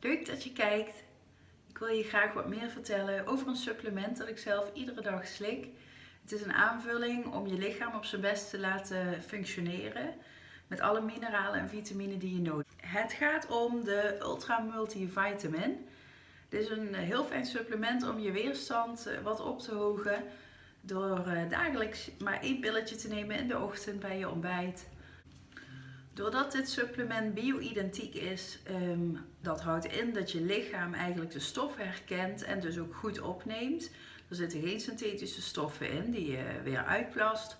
Leuk dat je kijkt. Ik wil je graag wat meer vertellen over een supplement dat ik zelf iedere dag slik. Het is een aanvulling om je lichaam op zijn best te laten functioneren met alle mineralen en vitamine die je nodig hebt. Het gaat om de Ultra Multivitamin. Dit is een heel fijn supplement om je weerstand eh, wat op te hogen door eh, dagelijks maar één pilletje te nemen in de ochtend bij je ontbijt Doordat dit supplement bio-identiek is, um, dat houdt in dat je lichaam eigenlijk de stof herkent en dus ook goed opneemt. Er zitten geen synthetische stoffen in die je weer uitplast.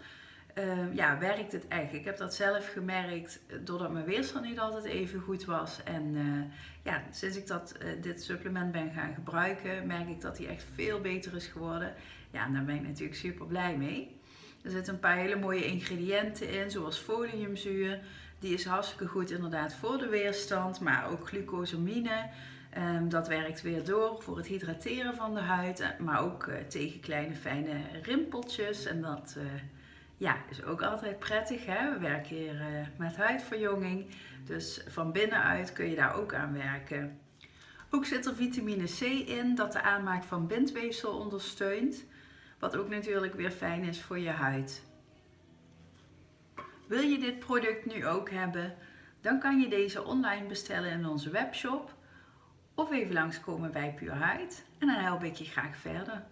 Um, ja, werkt het echt. Ik heb dat zelf gemerkt doordat mijn weerstand niet altijd even goed was. En uh, ja, sinds ik dat, uh, dit supplement ben gaan gebruiken, merk ik dat hij echt veel beter is geworden. Ja, en daar ben ik natuurlijk super blij mee. Er zitten een paar hele mooie ingrediënten in, zoals foliumzuur. Die is hartstikke goed inderdaad voor de weerstand, maar ook glucosamine. Um, dat werkt weer door voor het hydrateren van de huid, eh, maar ook uh, tegen kleine fijne rimpeltjes. En dat uh, ja, is ook altijd prettig. Hè? We werken hier met huidverjonging, dus van binnenuit kun je daar ook aan werken. Ook zit er vitamine C in, dat de aanmaak van bindweefsel ondersteunt. Wat ook natuurlijk weer fijn is voor je huid. Wil je dit product nu ook hebben? Dan kan je deze online bestellen in onze webshop of even langskomen bij Pure Huid en dan help ik je graag verder.